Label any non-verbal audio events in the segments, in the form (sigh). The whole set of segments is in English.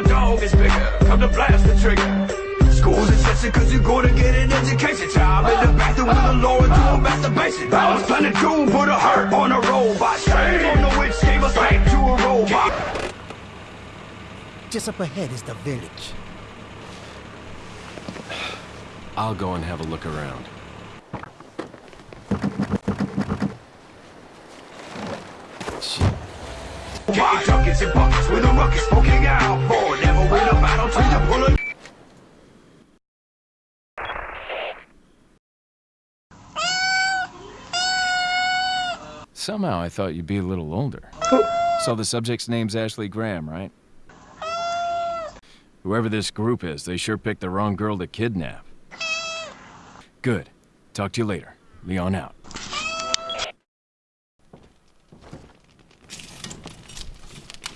game is bigger. Come to blast the trigger. School's in session cause you're gonna get an education. Time in the bathroom with a lawyer doing masturbation. I was planning to put a hurt on a robot. Shame on the witch gave us life to a robot. Just up ahead is the village. I'll go and have a look around. Shit. Getting duckets and buckets with a ruckus poking out. Somehow I thought you'd be a little older. So the subject's name's Ashley Graham, right? Whoever this group is, they sure picked the wrong girl to kidnap. Good. Talk to you later. Leon out.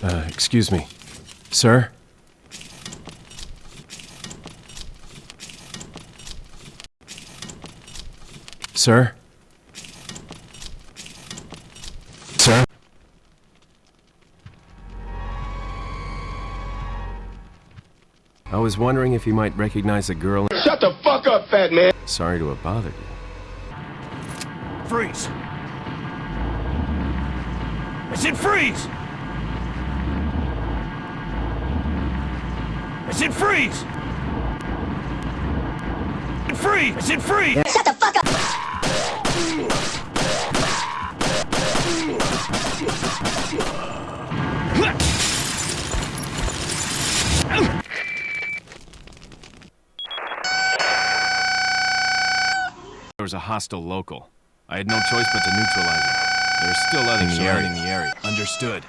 Uh, excuse me. Sir? Sir? I was wondering if you might recognize a girl. Shut the fuck up, fat man. Sorry to have bothered you. freeze. I said freeze. I said freeze. I said freeze. I said freeze. Shut the hostile local. I had no choice but to neutralize him. There are still others in the area. Understood.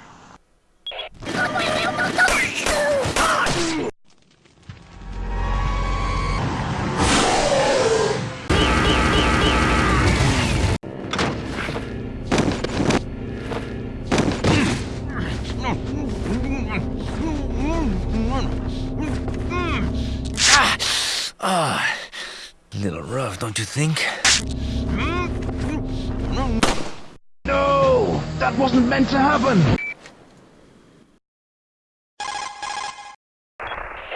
Don't you think? No, that wasn't meant to happen.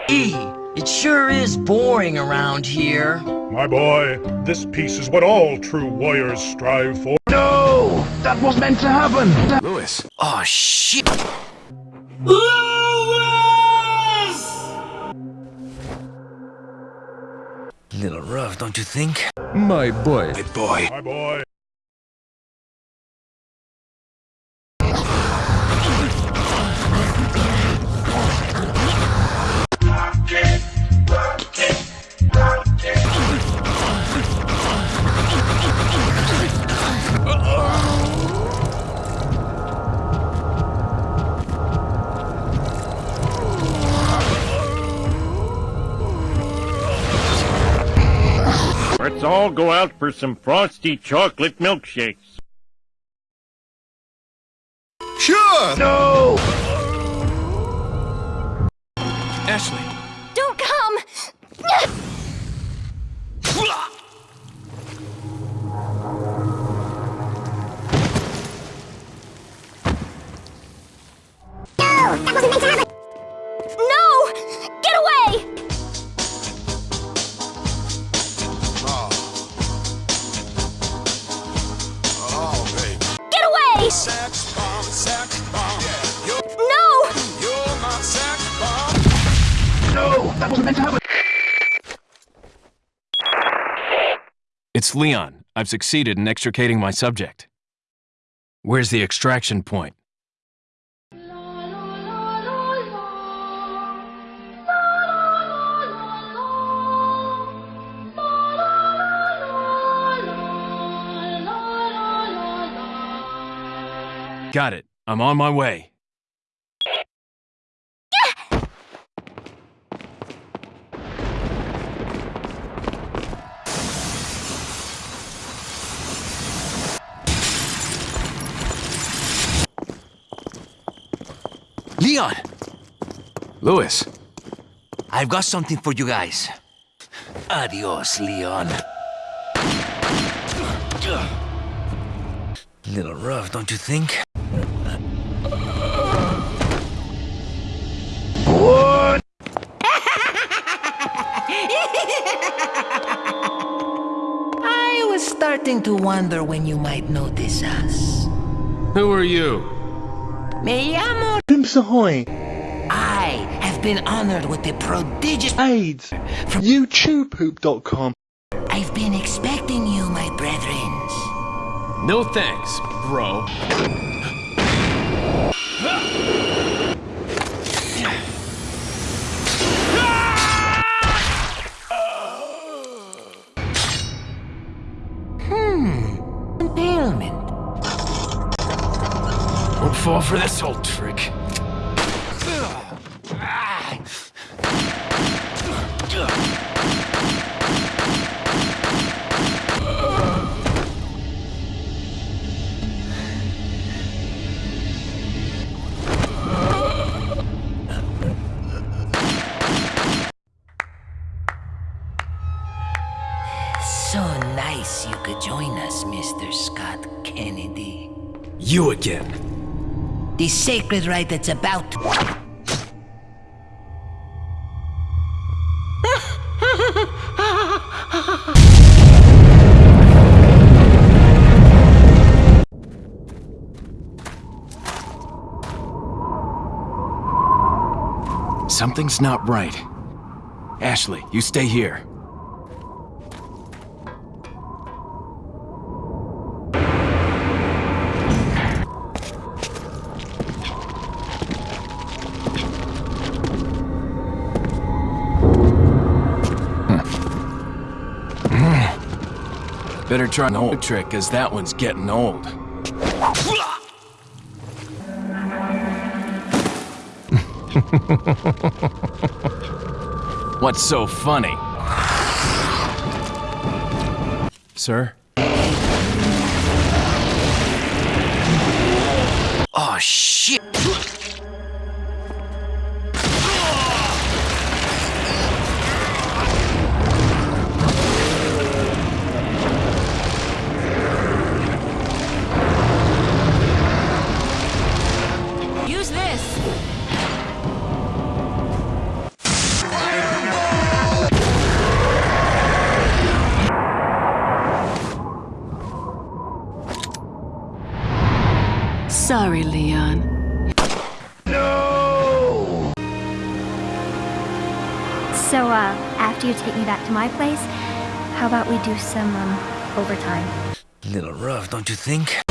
E, it sure is boring around here. My boy, this piece is what all true warriors strive for. No, that wasn't meant to happen. Luis! Oh, shit! (laughs) Little rough, don't you think? My boy. My boy. My boy, Let's all go out for some frosty chocolate milkshakes. Sure! No. Ashley! Don't come! It's Leon. I've succeeded in extricating my subject. Where's the extraction point? Got it. I'm on my way. Leon! Luis. I've got something for you guys. Adios, Leon. Little rough, don't you think? What? (laughs) I was starting to wonder when you might notice us. Who are you? Me llamo Pimps Ahoy! I have been honored with the prodigious... AIDS! From YouTubepoop.com I've been expecting you, my brethrens. No thanks, bro. Hmm, impalement. Won't fall for this old trick. So nice you could join us, Mr. Scott Kennedy. You again. The sacred rite that's about to... Something's not right. Ashley, you stay here. Better try an old trick, cause that one's getting old. (laughs) What's so funny? Sir? Oh, shit! So, uh, after you take me back to my place, how about we do some, um, overtime? Little rough, don't you think?